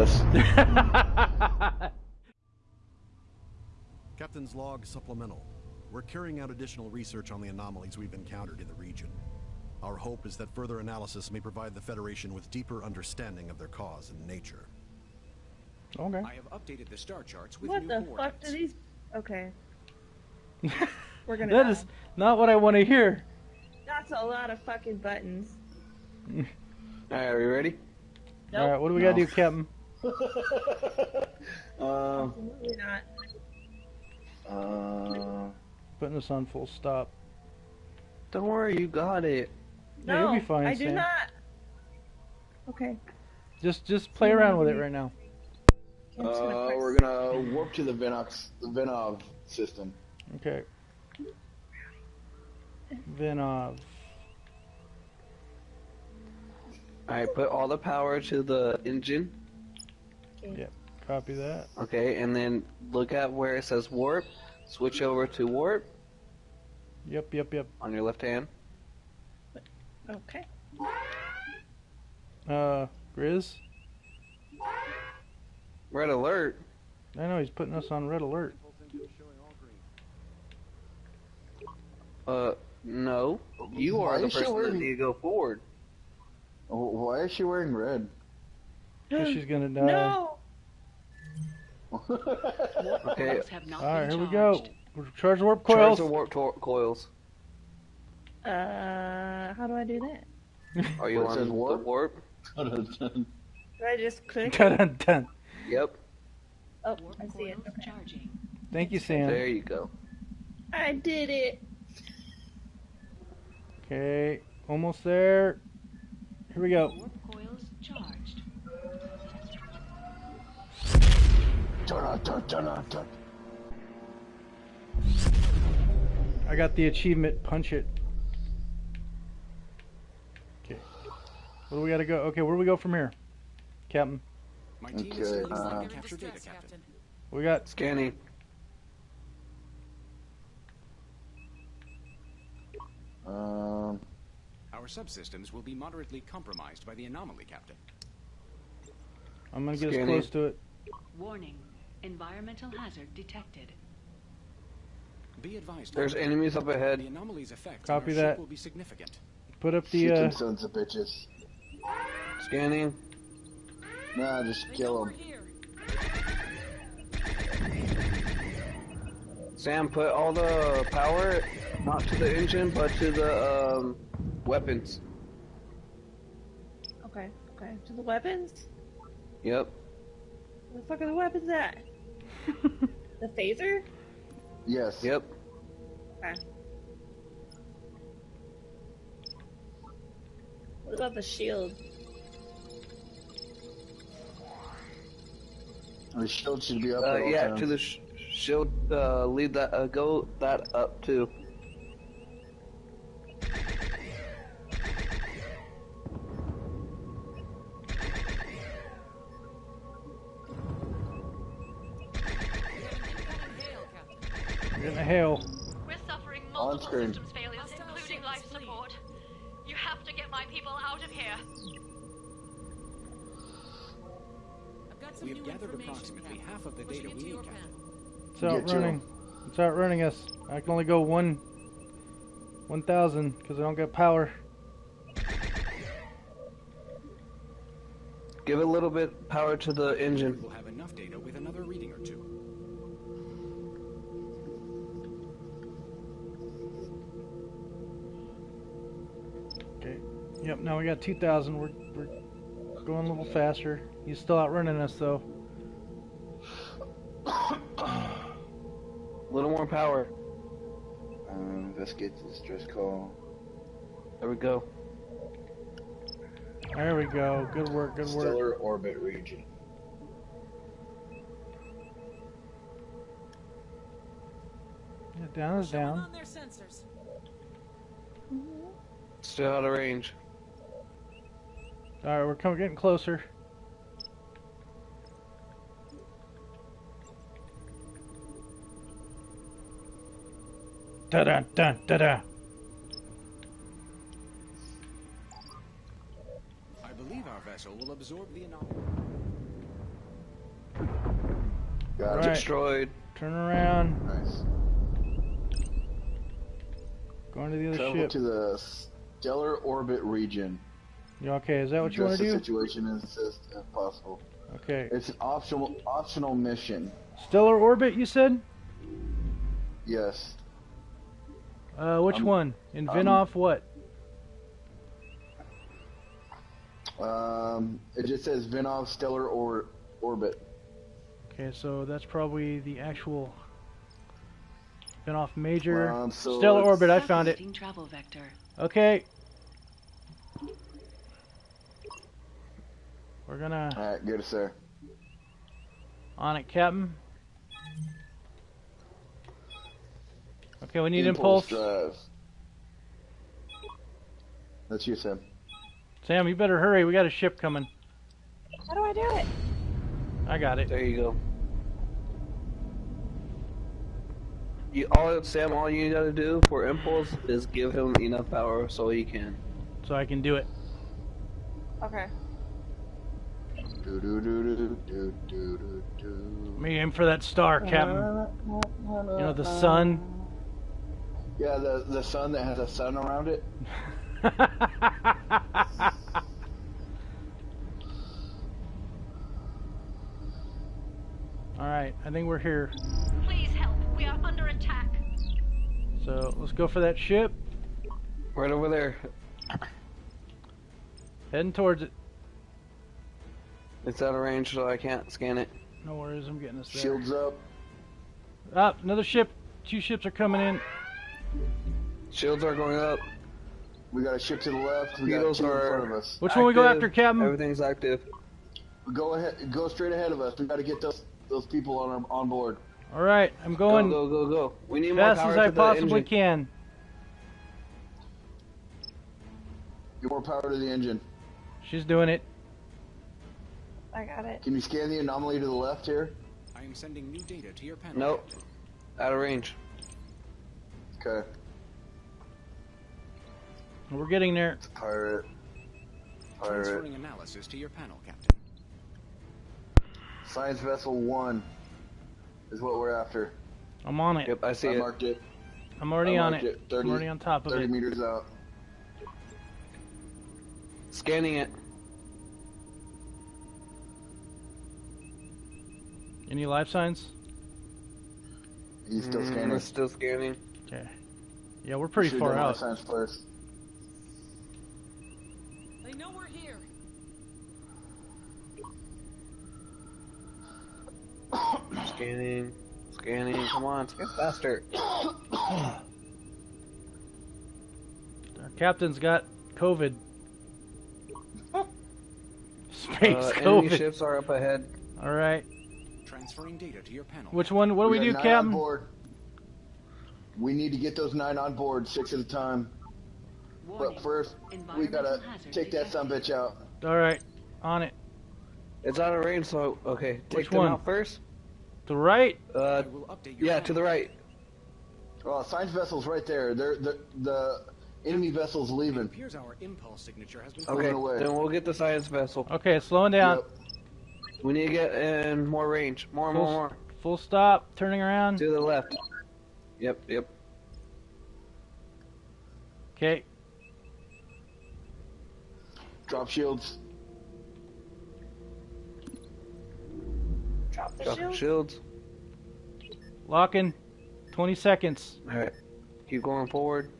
You killed us. Captain's log supplemental. We're carrying out additional research on the anomalies we've encountered in the region. Our hope is that further analysis may provide the Federation with deeper understanding of their cause and nature. Okay. I have updated the star charts with What new the fuck do these? Okay. We're gonna. That die. is not what I want to hear. That's a lot of fucking buttons. Alright, are we ready? Nope. All right, what do we gotta do, Captain? Um, Absolutely not. uh, Putting this on full stop. don't worry, you got it. Yeah, No, you'll be fine, I do not. Okay. Just just play around with it right now. I'm gonna Uh, we're gonna warp to the Venox, the Venov system. Okay. Vinov. Alright, put all the power to the engine. Copy that. Okay, and then look at where it says warp. Switch over to warp Yep, yep, yep. on your left hand. Okay. Uh, Grizz. Red alert. I know he's putting us on red alert. Uh, no. You Why are the is she person that wearing- need to go forward. Why is she wearing red? 'Cause she's gonna die. No. Okay, All right, here we go. charged. We're charge warp charge coils. the warp tor- coils. Uh, how do I do that? Are you Where on says the warp? warp? Do I just click? Dun, dun. Yep, Oh, Warp I see it. coils Okay. charging. Thank you, Sam. there you go. I did it. Okay, almost there. Here we go. I got the achievement. Punch it. Okay. Where do we gotta go? Okay, where do we go from here, Captain? My team Okay, is uh, uh, capture data, Captain. We got. Scanning. Um, Our subsystems will be moderately compromised by the anomaly, Captain. I'm gonna get as close to it. Warning. Environmental hazard detected. Be advised, There's enemies up the ahead. anomaly's effect Copy that. will be significant. Put up the. shoot Uh, sons of bitches. Scanning. Nah, just kill them. Sam, put all the power not to the engine, but to the um, weapons. Okay. Okay. To the weapons. Yep. Where the fuck are the weapons at? The phaser. Yes. Yep. Okay. What about the shield? The shield should be up Uh, yeah, times. to the sh- shield. Uh, lead that. Uh, go that up too. We're getting a hail. We're suffering On multiple screen. systems failures, including life support. You have to get my people out of here. We have gathered approximately half of the data we need, Captain. It's Get to outrunning. It's outrunning us. I can only go one. One thousand because I don't got power. Give a little bit power to the engine. We'll have enough data with another reading or two. Yep. Now we got two thousand. We're we're going a little faster. He's still outrunning us though. A little more power. Um, get this distress call. There we go. There we go. Good work. Good work. Stellar orbit region. Yeah, down is down. on their sensors. Still out of range. All right, we're coming, getting closer. Da da da da da. I believe our vessel will absorb the anomaly. Got Alright. it. Destroyed. Turn around. Nice. Going to the other Travel ship. to the stellar orbit region. You okay? Is that what you want Address to the do? situation and assist if possible. Okay. It's an optional optional mission. Stellar orbit, you said? Yes. Uh, which Um, one? In um, Vinoff, what? Um, it just says Vinov stellar or orbit. Okay, so that's probably the actual Vinoff Major. Um, so Stellar orbit, I found it. Travel vector. Okay. We're gonna All right, good sir. on it, Captain. Okay, we need impulse. drive. That's you, Sam. Sam, you better hurry. We got a ship coming. How do I do it? I got it. There you go. You all Sam, all you gotta do for impulse is give him enough power so he can. So I can do it. Okay. Do do do do do do do do. Let me aim for that star, Captain. You know the sun. Yeah, the the sun that has a sun around it. All right, I think we're here. Please help. We are under attack. So let's go for that ship. Right over there. Heading towards it. It's out of range, so I can't scan it. No worries, I'm getting us there. Shields up. Ah, another ship. Two ships are coming in. Shields are going up. We got a ship to the left. We Beetles got two in are- front of us. Which one we go after, Captain? Everything's active. Go ahead. Go straight ahead of us. We got to get those those people on our, on board. All right, I'm going go, go, go. We need more fast power as to I possibly engine. can. Get more power to the engine. She's doing it. I got it. Can you scan the anomaly to the left here? I am sending new data to your panel. Nope. Out of range. Okay. We're getting there. it's Pirate. Pirate. Transferring analysis to your panel, Captain. Science vessel one is what we're after. I'm on it. Yep, I see it. I it. marked it. I'm already on it. it. 30 I'm already on top of 30 it. meters out. Scanning it. Any life signs? He's still Mm, scanning. It's still scanning. Okay. Yeah, we're pretty far out. life out. Science first. They know we're here. Scanning. Scanning. Come on, scan faster. Our captain's got COVID. Space Uh, enemy ships are up ahead. All right. Transferring data to your panel. Which one? What do we, got do, nine Captain? We need to get those nine on board, six at a time. Warning. But first, we gotta take that some bitch out. All right. On it. It's out of range, so okay. Take Which them one? out first. To the right. Uh, I will update your yeah, panel. to the right. Well, science vessel's right there. They're, the the enemy vessel's It leaving. appears our impulse signature has been Okay, Moving away. then we'll get the science vessel. Okay, slowing down. Yep. We need to get in more range. More, more, Full, more. full stop. Turning around. To the left. Yep, yep. Okay. Drop shields. Drop the Drop shield. shields. Locking. 20 seconds. Alright. Keep going forward.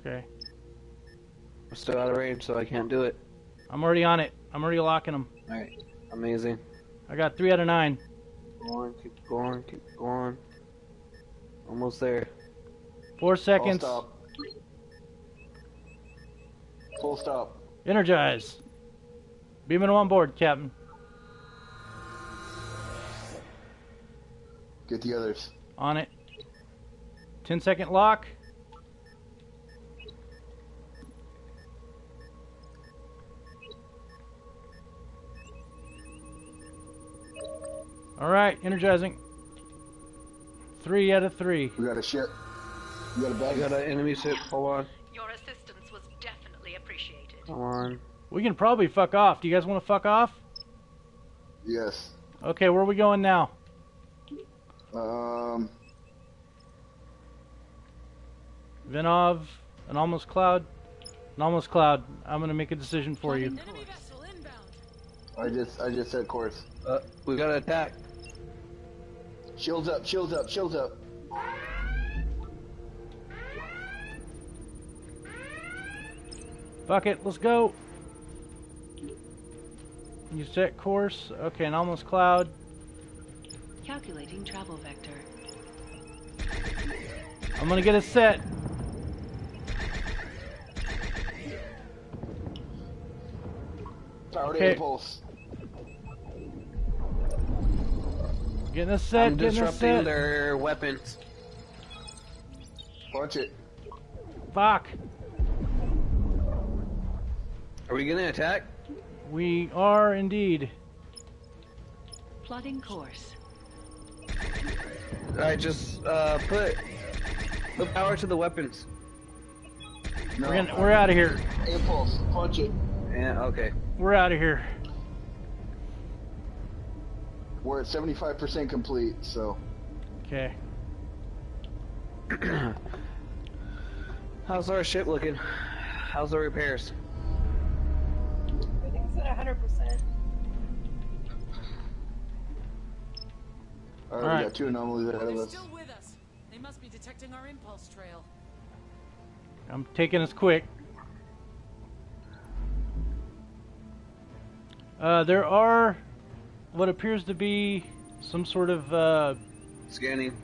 Okay. I'm still out of range, so I can't do it. I'm already on it. I'm already locking them. Alright. Amazing. I got three out of nine. Go on, keep going, keep going. Almost there. Four seconds. Full seconds. stop. Full stop. Energize. Beaming them on board, Captain. Get the others. On it. Ten second lock. All right, energizing. Three out of three. We got a ship. We got a I bag. got an enemy ship. Hold on. Your assistance was definitely appreciated. Come on. We can probably fuck off. Do you guys want to fuck off? Yes. Okay, where are we going now? Um, Vinov, an almost cloud, an almost cloud. I'm gonna make a decision for you. Enemy vessel inbound. I just I just said course. Uh, we got to attack. Shields up, shields up, shields up. Fuck it, let's go. You set course. Okay, an almost cloud. Calculating travel vector. I'm gonna get a set. Power Okay. impulse. Getting a set. I'm Getting a disrupting set. their weapons. Punch it. Fuck. Are we gonna attack? We are indeed. Plotting course. I just uh, put the power to the weapons. No, We're gonna, we're out of here. impulse. Punch it. Yeah. Okay. We're out of here. We're at 75% complete, so Okay. How's our ship looking? How's the repairs? Everything's at 100%. Alright, Alright. we got two anomalies ahead of They're us. still with us. They must be detecting our impulse trail. I'm taking us quick. Uh, there are what appears to be some sort of uh, Scanning.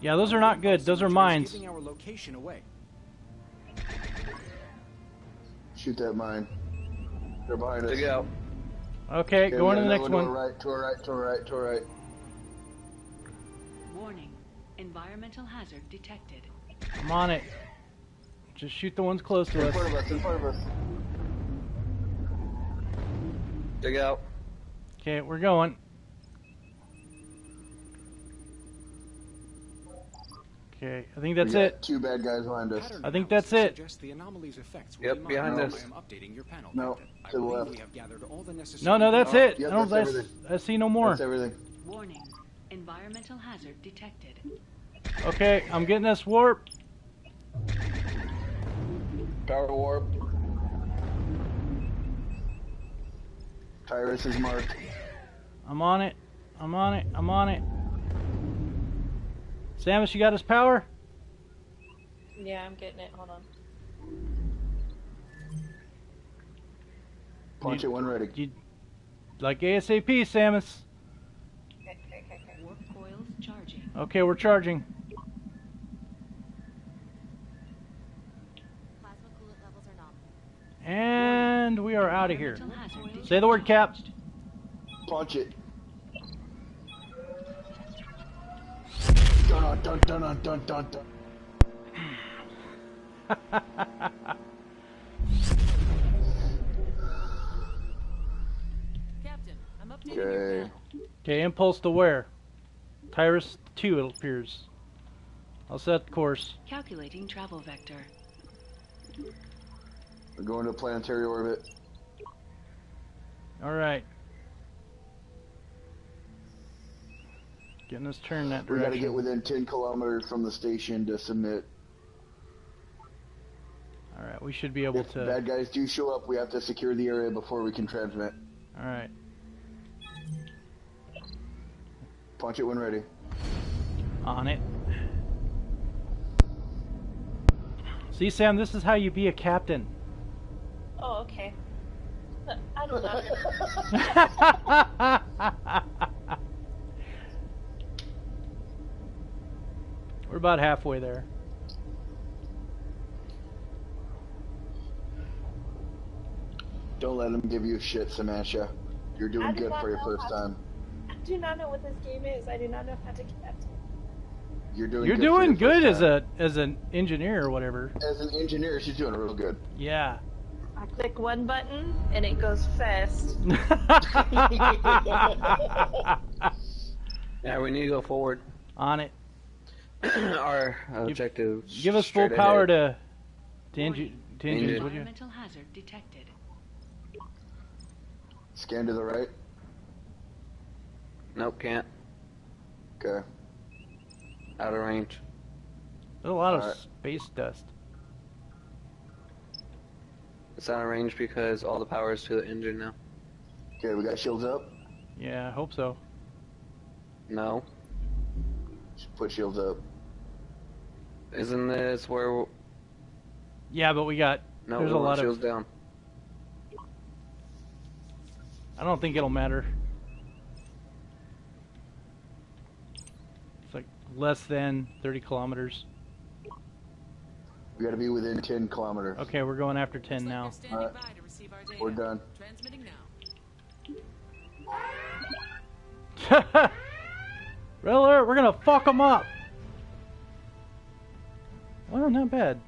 yeah. Those are not good. Those are mines. Our location away. Shoot that mine. They're behind us. Dig out. Okay, Okay, going to the next one. To our right, to our right, to our right, to our right. Warning. Environmental hazard detected. I'm on it. Just shoot the ones close to In us. front of us, in front of us. Dig out. Okay, we're going. Okay, I think that's we got it. Two bad guys behind us. I think that's it. the anomaly's effects will Yep, be behind mild. us. I am updating your panel. No, to the left. we have gathered all the necessary No, no, that's it. Yep, I don't. that's I, see no more. That's everything. Warning. Environmental hazard detected. Okay, I'm getting this warp. Power warp. Tyrus is marked. I'm on it. I'm on it. I'm on it. Samus, you got his power? Yeah, I'm getting it. Hold on. Punch it when ready. You, like ASAP, Samus. Okay, okay, okay, okay. Warp coils charging. Okay, we're charging. Plasma coolant levels are nominal. And we are out of here. Environmental hazard Say the word, Cap. Punch it. Dun dun dun dun dun dun dun. Captain, I'm updating your Okay. Okay, impulse to where? Tyrus 2, it appears. I'll set course. Calculating travel vector. We're going to planetary orbit. Alright. Getting us turned that direction. We gotta get within 10 kilometers from the station to submit. Alright, we should be able If to. bad guys do show up, we have to secure the area before we can transmit. Alright. Punch it when ready. On it. See, Sam, this is how you be a captain. Oh, okay. I don't know. We're about halfway there. Don't let them give you shit, Samasha. You're doing do good for your first how- time. I do not know what this game is. I do not know how to captain. You're doing You're good for doing your first good as time. a as an engineer or whatever. As an engineer, she's doing real good. Yeah. I click one button and it goes fast. Yeah, we need to go forward. On it. Our objective. Give us full power ahead. to to, engi- to engines, Engine. would you? Environmental hazard detected. Scan to the right. Nope, can't. Okay. Out of range. There's a lot of Alright. space dust. It's out of range because all the power is to the engine now. Okay, we got shields up. Yeah, I hope so. No. Just put shields up. Isn't this where... Yeah, but we got. No, There's we a want lot of- shields down. I don't think it'll matter. It's like less than 30 kilometers. We got to be within 10 kilometers. Okay, we're going after 10 now. Looks like you're Alright. by to receive our data. We're done. Transmitting now. Red alert, we're gonna fuck them up! Well, not bad.